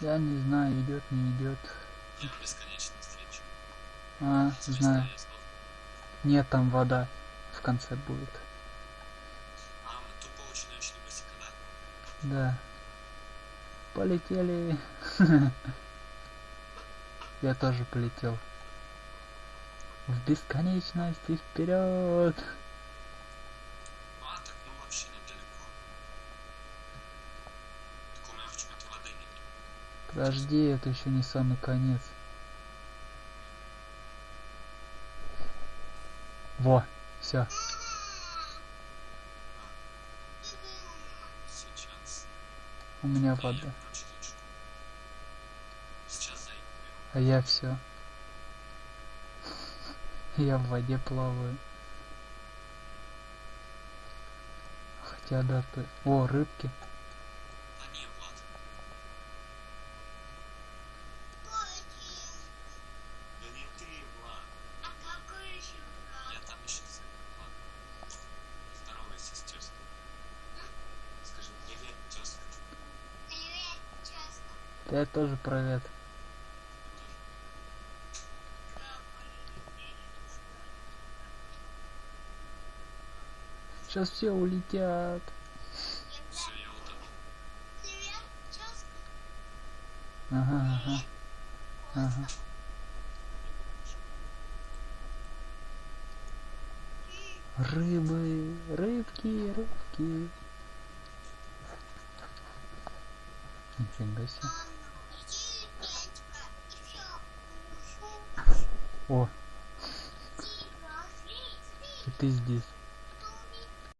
Я не знаю, идет, не идет. Я бесконечную встречу. А, Слышь, знаю. Нет, там вода в конце будет. А, мы тупо очень начали быстренько, да? Да. Полетели. Я тоже полетел. В бесконечность и вперед. Подожди, это еще не самый конец. Во, все. У меня вода. А я все. Я в воде плаваю. Хотя да, ты... О, рыбки. Да не, Влад. Да не ты, Влад. Я там еще зайду, Влад. Здоровайся с тёской. Скажи привет, тёзка. Я тоже привет. Сейчас все улетят. Ага, ага. Ага. Рыбы, рыбки, рыбки. Нифига себе. О, и ты здесь.